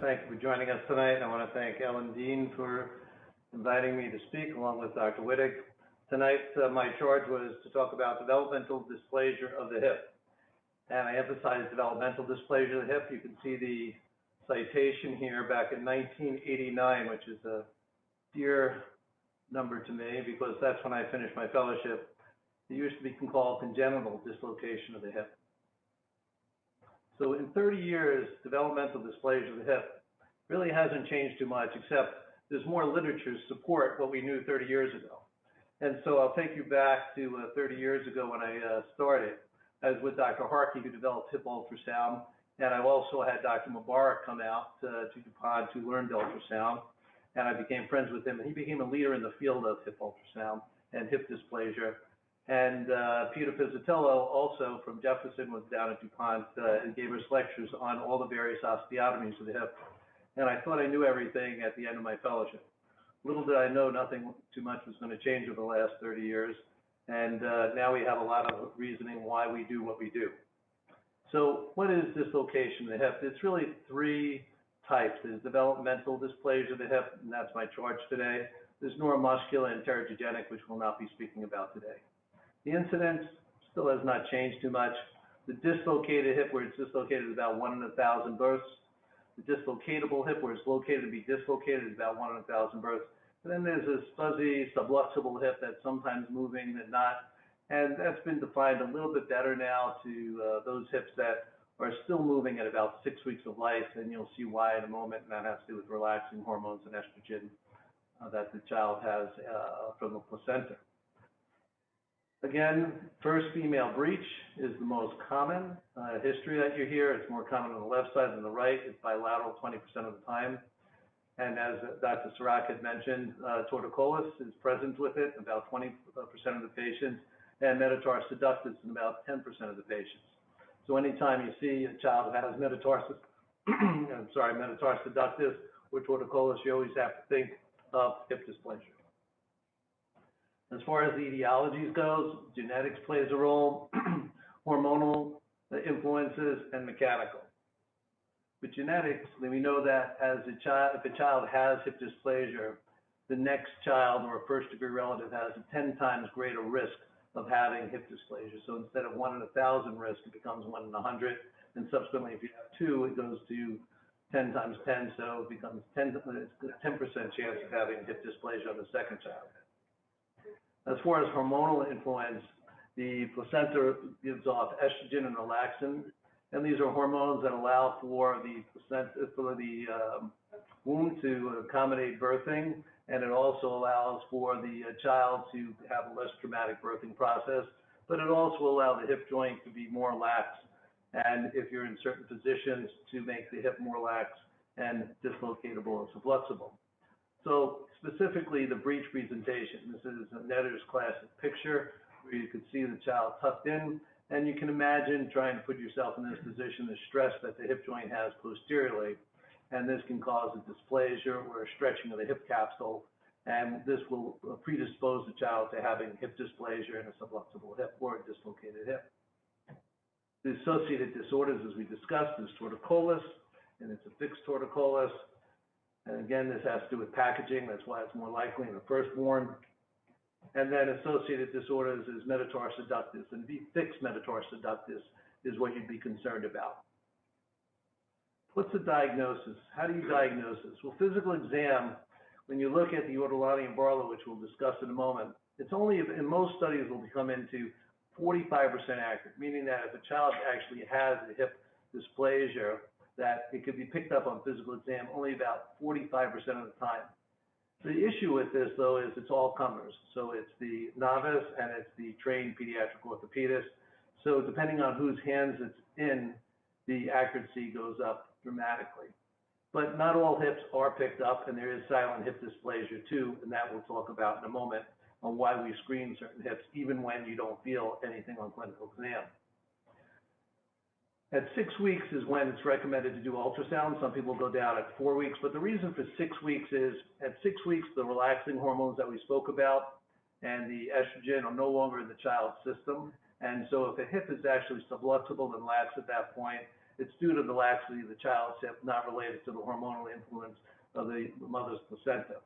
thank you for joining us tonight. I want to thank Ellen Dean for inviting me to speak along with Dr. Wittig. Tonight, uh, my charge was to talk about developmental dysplasia of the hip. And I emphasize developmental dysplasia of the hip. You can see the citation here back in 1989, which is a dear number to me because that's when I finished my fellowship. It used to be called congenital dislocation of the hip. So in 30 years, developmental dysplasia of the hip really hasn't changed too much, except there's more literature to support what we knew 30 years ago. And so I'll take you back to uh, 30 years ago when I uh, started. I was with Dr. Harcke, who developed hip ultrasound, and I also had Dr. Mubarak come out uh, to DuPont to learn ultrasound, and I became friends with him, and he became a leader in the field of hip ultrasound and hip dysplasia. And uh, Peter Pizzutillo, also from Jefferson, was down at DuPont uh, and gave us lectures on all the various osteotomies of the hip. And I thought I knew everything at the end of my fellowship. Little did I know nothing too much was going to change over the last 30 years. And uh, now we have a lot of reasoning why we do what we do. So what is dislocation of the hip? It's really three types. There's developmental dysplasia of the hip, and that's my charge today. There's neuromuscular and teratogenic, which we'll not be speaking about today. The incidence still has not changed too much. The dislocated hip, where it's dislocated, is about one in a thousand births. The dislocatable hip, where it's located to be dislocated, is about one in a thousand births. And then there's this fuzzy subluxable hip that's sometimes moving and not. And that's been defined a little bit better now to uh, those hips that are still moving at about six weeks of life. And you'll see why in a moment. And that has to do with relaxin hormones and estrogen uh, that the child has uh, from the placenta. Again, first female breech is the most common uh, history that you hear. It's more common on the left side than the right. It's bilateral 20% of the time. And as Dr. Sirac had mentioned, uh, torticollis is present with it, about 20% of the patients, and metatarsus adductus in about 10% of the patients. So anytime you see a child that has metatarsus, I'm sorry, metatarsus adductus or torticollis, you always have to think of hip dysplasia. As far as the etiologies goes, genetics plays a role, hormonal influences, and mechanical. With genetics, we know that as a child, if a child has hip dysplasia, the next child or a first degree relative has a 10 times greater risk of having hip dysplasia. So instead of one in a thousand risk, it becomes one in a hundred. And subsequently, if you have two, it goes to 10 times 10, so it becomes 10, uh, 10% chance of having hip dysplasia on the second child. As far as hormonal influence, the placenta gives off estrogen and relaxin, and these are hormones that allow for the placenta, for the um, womb to accommodate birthing, and it also allows for the uh, child to have a less traumatic birthing process, but it also allows the hip joint to be more lax, and if you're in certain positions, to make the hip more lax and dislocatable and subluxable. So specifically the breech presentation. This is a Netter's classic picture where you can see the child tucked in, and you can imagine trying to put yourself in this position, the stress that the hip joint has posteriorly, and this can cause a dysplasia or a stretching of the hip capsule, and this will predispose the child to having hip dysplasia and a subluxable hip or a dislocated hip. The associated disorders, as we discussed, is torticollis, and it's a fixed torticollis, and again, this has to do with packaging. That's why it's more likely in the firstborn. And then associated disorders is metatarsus adductus, and the fixed metatarsus adductus is what you'd be concerned about. What's the diagnosis? How do you diagnose this? Well, physical exam, when you look at the Ortolani and Barlow, which we'll discuss in a moment, it's only, in most studies, will become into 45% accurate, meaning that if a child actually has a hip dysplasia, that it could be picked up on physical exam only about 45% of the time. The issue with this, though, is it's all comers. So it's the novice and it's the trained pediatric orthopedist. So depending on whose hands it's in, the accuracy goes up dramatically. But not all hips are picked up, and there is silent hip dysplasia too, and that we'll talk about in a moment on why we screen certain hips, even when you don't feel anything on clinical exam. At six weeks is when it's recommended to do ultrasound. Some people go down at four weeks, but the reason for six weeks is at six weeks, the relaxin hormones that we spoke about and the estrogen are no longer in the child's system. And so if a hip is actually subluxable and lax at that point, it's due to the laxity of the child's hip, not related to the hormonal influence of the mother's placenta.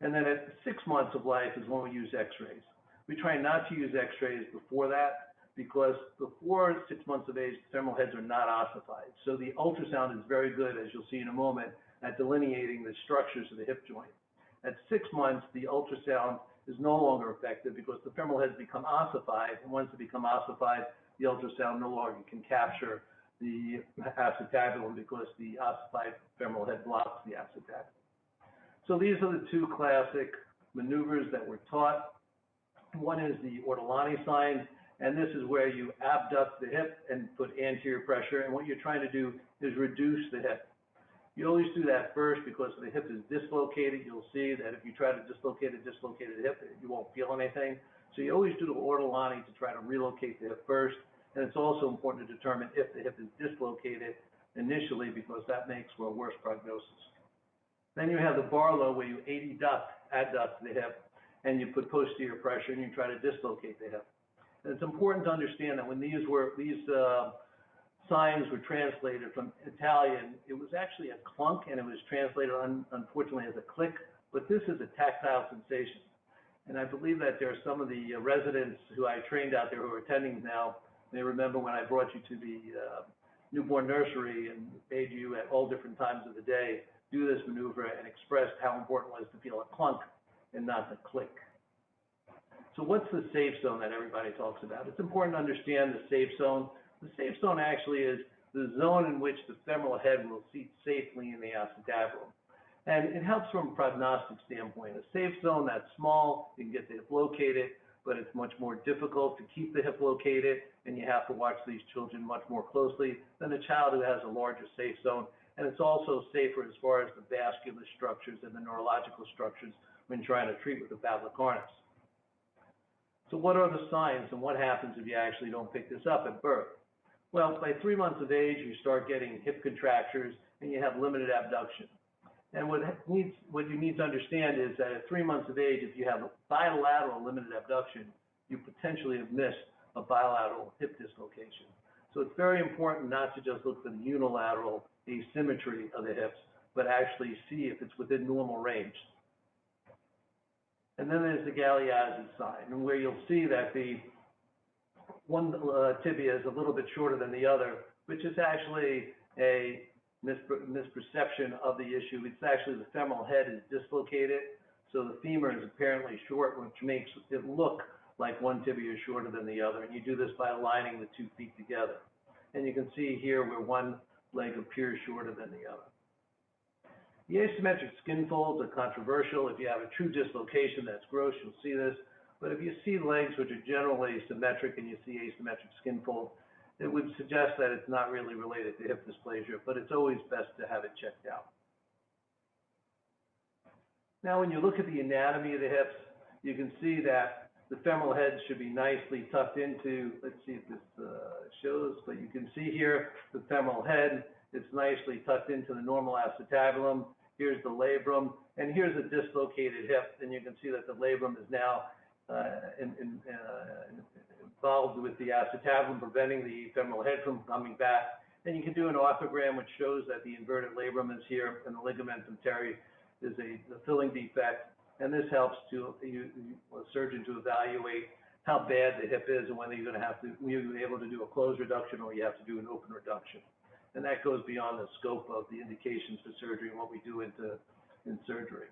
And then at six months of life is when we use x-rays. We try not to use x-rays before that because before six months of age, the femoral heads are not ossified. So the ultrasound is very good, as you'll see in a moment, at delineating the structures of the hip joint. At six months, the ultrasound is no longer effective because the femoral heads become ossified, and once they become ossified, the ultrasound no longer can capture the acetabulum because the ossified femoral head blocks the acetabulum. So these are the two classic maneuvers that we're taught. One is the Ortolani sign, and this is where you abduct the hip and put anterior pressure, and what you're trying to do is reduce the hip. You always do that first because the hip is dislocated. You'll see that if you try to dislocate a dislocated hip, you won't feel anything. So you always do the Ortolani to try to relocate the hip first. And it's also important to determine if the hip is dislocated initially because that makes for a worse prognosis. Then you have the Barlow where you adduct, adduct the hip and you put posterior pressure and you try to dislocate the hip. It's important to understand that when these were, these uh, signs were translated from Italian, it was actually a clunk and it was translated un unfortunately as a click, but this is a tactile sensation. And I believe that there are some of the uh, residents who I trained out there who are attending now, they remember when I brought you to the uh, newborn nursery and made you at all different times of the day do this maneuver and expressed how important it was to feel a clunk and not the click. So what's the safe zone that everybody talks about? It's important to understand the safe zone. The safe zone actually is the zone in which the femoral head will seat safely in the acetabulum. And it helps from a prognostic standpoint. A safe zone that's small, you can get the hip located, but it's much more difficult to keep the hip located, and you have to watch these children much more closely than a child who has a larger safe zone. And it's also safer as far as the vascular structures and the neurological structures when trying to treat with the Pavlik-harness. So what are the signs and what happens if you actually don't pick this up at birth? Well, by three months of age, you start getting hip contractures and you have limited abduction. And what needs, what you need to understand is that at three months of age, if you have a bilateral limited abduction, you potentially have missed a bilateral hip dislocation. So it's very important not to just look for the unilateral asymmetry of the hips, but actually see if it's within normal range. And then there's the Galeazzi sign, and where you'll see that the one uh, tibia is a little bit shorter than the other, which is actually a misperception of the issue. It's actually the femoral head is dislocated, so the femur is apparently short, which makes it look like one tibia is shorter than the other. And you do this by aligning the two feet together. And you can see here where one leg appears shorter than the other. The asymmetric skin folds are controversial. If you have a true dislocation, that's gross, you'll see this. But if you see legs which are generally symmetric and you see asymmetric skin folds, it would suggest that it's not really related to hip dysplasia, but it's always best to have it checked out. Now, when you look at the anatomy of the hips, you can see that the femoral head should be nicely tucked into, let's see if this uh, shows, but you can see here the femoral head, it's nicely tucked into the normal acetabulum. Here's the labrum, and here's a dislocated hip, and you can see that the labrum is now uh, in, in, uh, involved with the acetabulum, preventing the femoral head from coming back. And you can do an arthrogram which shows that the inverted labrum is here and the ligamentum teres is a, a filling defect. And this helps to you, a surgeon to evaluate how bad the hip is and whether you're going to have to, you're able to do a closed reduction or you have to do an open reduction. And that goes beyond the scope of the indications for surgery and what we do into in surgery.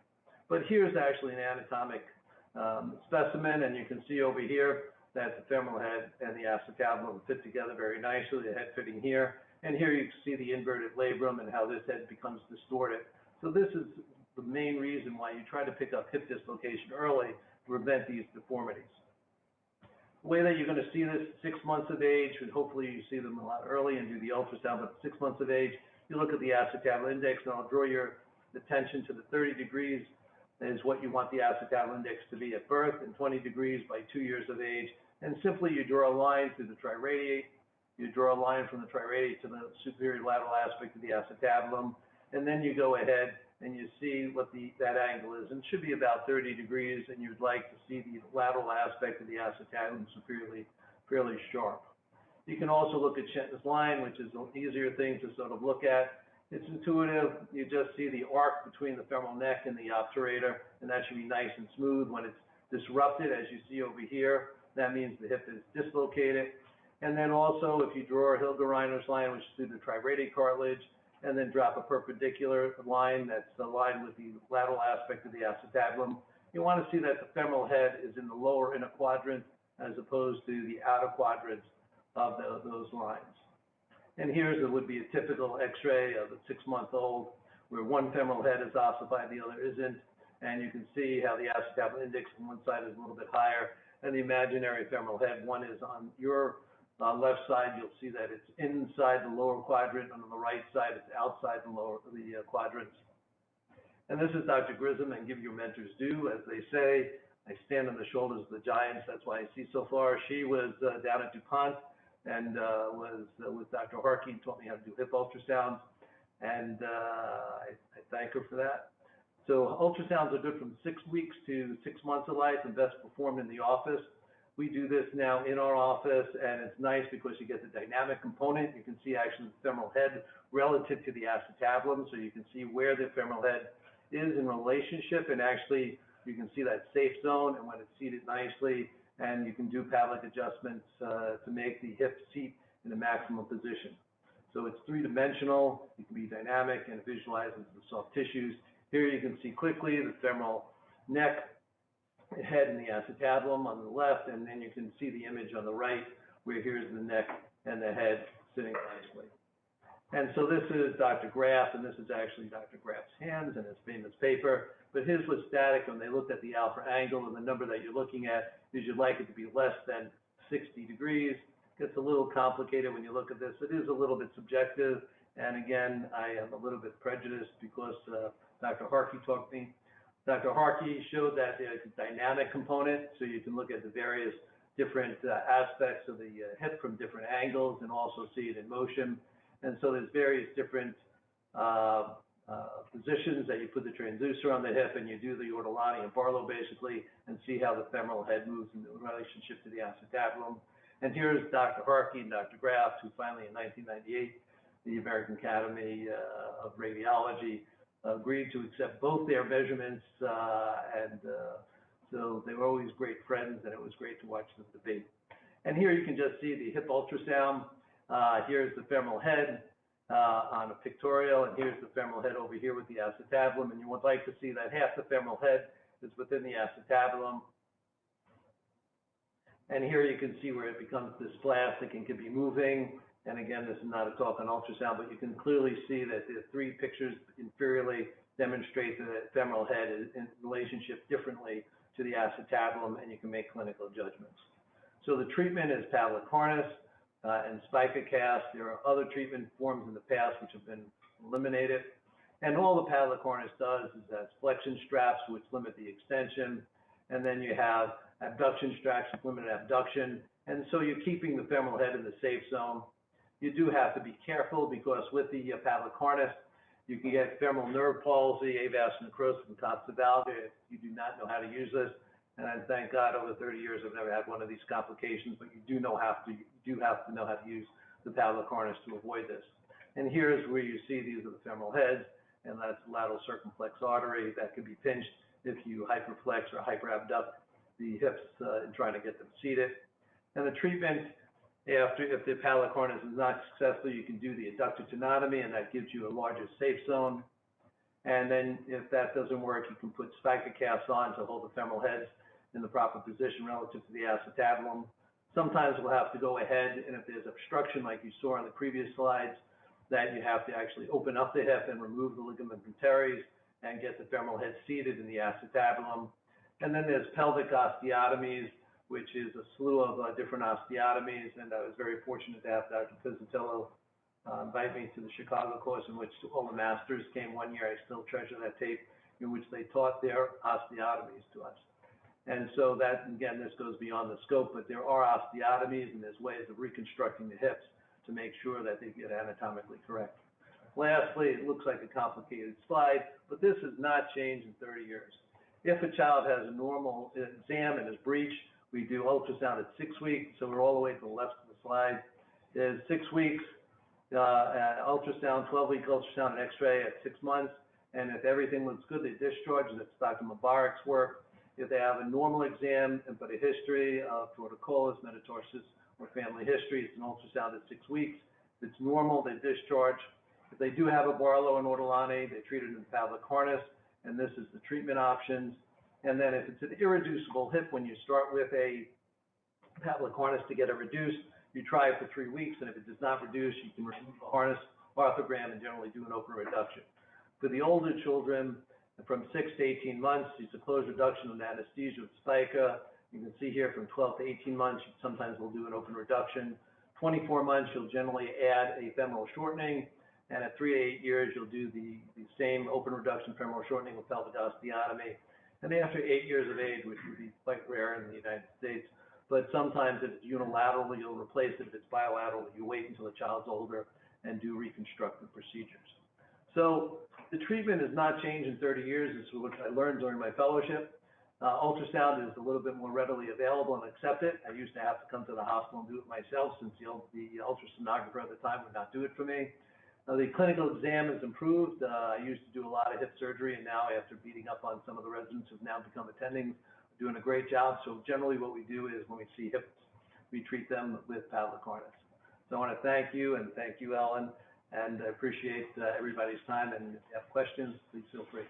But here's actually an anatomic um, specimen, and you can see over here that the femoral head and the acetabulum fit together very nicely, the head fitting here. And here you can see the inverted labrum and how this head becomes distorted. So this is the main reason why you try to pick up hip dislocation early to prevent these deformities. Way that you're going to see this six months of age, and hopefully you see them a lot early and do the ultrasound, but six months of age, you look at the acetabulum index, and I'll draw your attention to the 30 degrees is what you want the acetabulum index to be at birth and 20 degrees by two years of age. And simply you draw a line through the triradiate, you draw a line from the triradiate to the superior lateral aspect of the acetabulum, and then you go ahead and you see what the, that angle is. And it should be about 30 degrees, and you'd like to see the lateral aspect of the acetabulum superiorly, fairly sharp. You can also look at Shenton's line, which is an easier thing to sort of look at. It's intuitive. You just see the arc between the femoral neck and the obturator, and that should be nice and smooth. When it's disrupted, as you see over here, that means the hip is dislocated. And then also, if you draw a Hilgenreiner's line, which is through the triradiate cartilage, and then drop a perpendicular line that's aligned with the lateral aspect of the acetabulum, you want to see that the femoral head is in the lower inner quadrant as opposed to the outer quadrants of the, those lines. And here's what would be a typical x-ray of a six-month-old where one femoral head is ossified, the other isn't. And you can see how the acetabulum index on one side is a little bit higher and the imaginary femoral head, one is on your uh, left side, you'll see that it's inside the lower quadrant. And on the right side, it's outside the lower the uh, quadrants. And this is Dr. Grissom, and give your mentors due, as they say. I stand on the shoulders of the giants. That's why I see so far. She was uh, down at DuPont and uh, was uh, with Dr. Harcke and taught me how to do hip ultrasounds. And uh, I, I thank her for that. So ultrasounds are good from six weeks to six months of life and best performed in the office. We do this now in our office, and it's nice because you get the dynamic component. You can see actually the femoral head relative to the acetabulum, so you can see where the femoral head is in relationship, and actually you can see that safe zone and when it's seated nicely, and you can do Pavlik adjustments uh, to make the hip seat in the maximum position. So it's three-dimensional, it can be dynamic, and it visualizes the soft tissues. Here you can see quickly the femoral neck, head, and the acetabulum on the left, and then you can see the image on the right, where here's the neck and the head sitting nicely. And so this is Dr. Graf, and this is actually Dr. Graf's hands and his famous paper. But his was static when they looked at the alpha angle, and the number that you're looking at is you'd like it to be less than 60 degrees. Gets a little complicated when you look at this. It is a little bit subjective, and again, I am a little bit prejudiced because uh, Dr. Harcke taught me. Dr. Harcke showed that a dynamic component, so you can look at the various different uh, aspects of the uh, hip from different angles and also see it in motion. And so there's various different uh, uh, positions that you put the transducer on the hip and you do the Ortolani and Barlow basically and see how the femoral head moves in relationship to the acetabulum. And here's Dr. Harcke and Dr. Graf, who finally in 1998, the American Academy uh, of Radiology agreed to accept both their measurements. Uh, and uh, so they were always great friends and it was great to watch them debate. And here you can just see the hip ultrasound. Uh, here's the femoral head on a pictorial, and here's the femoral head over here with the acetabulum. And you would like to see that half the femoral head is within the acetabulum. And here you can see where it becomes dysplastic and can be moving. And again, this is not a talk on ultrasound, but you can clearly see that the three pictures inferiorly demonstrate the femoral head is in relationship differently to the acetabulum, and you can make clinical judgments. So the treatment is Pavlik harness uh, and spica cast. There are other treatment forms in the past which have been eliminated. And all the Pavlik harness does is has flexion straps which limit the extension, and then you have abduction straps which limit abduction. And so you're keeping the femoral head in the safe zone. You do have to be careful because with the uh, harness, you can get femoral nerve palsy, avascular necrosis, and valgus if you do not know how to use this. And I thank God over 30 years I've never had one of these complications, but you do know have to you do have to know how to use the Pavlik harness to avoid this. And here's where you see these are the femoral heads, and that's lateral circumflex artery that can be pinched if you hyperflex or hyperabduct the hips uh, in trying to get them seated. And the treatment after if the Pavlik harness is not successful, you can do the adductor tenotomy, and that gives you a larger safe zone. And then if that doesn't work, you can put spica cast on to hold the femoral heads in the proper position relative to the acetabulum. Sometimes we'll have to go ahead, and if there's obstruction like you saw on the previous slides, that you have to actually open up the hip and remove the ligament teres and get the femoral head seated in the acetabulum. And then there's pelvic osteotomies, which is a slew of uh, different osteotomies, and I was very fortunate to have Dr. Pizzutillo uh, invite me to the Chicago course in which all the masters came one year. I still treasure that tape in which they taught their osteotomies to us. And so that, again, this goes beyond the scope, but there are osteotomies and there's ways of reconstructing the hips to make sure that they get anatomically correct. Lastly, it looks like a complicated slide, but this has not changed in 30 years. If a child has a normal exam and is breached, we do ultrasound at six weeks, so we're all the way to the left of the slide. is six weeks, uh, uh, ultrasound, twelve-week ultrasound and x-ray at six months. And if everything looks good, they discharge, and it's Dr. Mubarak's work. If they have a normal exam, but a history of torticollis, metatarsus, or family history, it's an ultrasound at six weeks. If it's normal, they discharge. If they do have a Barlow and Ortolani, they treat it in harness, and this is the treatment options. And then if it's an irreducible hip, when you start with a Pavlik harness to get it reduced, you try it for three weeks, and if it does not reduce, you can remove the harness, arthrogram, and generally do an open reduction. For the older children, from six to eighteen months, it's a closed reduction with anesthesia with spica. You can see here from twelve to eighteen months, sometimes we'll do an open reduction. Twenty-four months, you'll generally add a femoral shortening, and at three to eight years, you'll do the, the same open reduction femoral shortening with pelvic osteotomy. And after eight years of age, which would be quite rare in the United States, but sometimes if it's unilateral, you'll replace it. If it's bilateral, you wait until the child's older and do reconstructive procedures. So the treatment has not changed in 30 years. This is what I learned during my fellowship. Uh, ultrasound is a little bit more readily available and accepted. I used to have to come to the hospital and do it myself since the, the ultrasonographer at the time would not do it for me. Uh, the clinical exam has improved. Uh, I used to do a lot of hip surgery, and now after beating up on some of the residents who've now become attendings, doing a great job. So generally what we do is when we see hips, we treat them with Pavlik harness. So I want to thank you and thank you, Ellen, and I appreciate uh, everybody's time. And if you have questions, please feel free.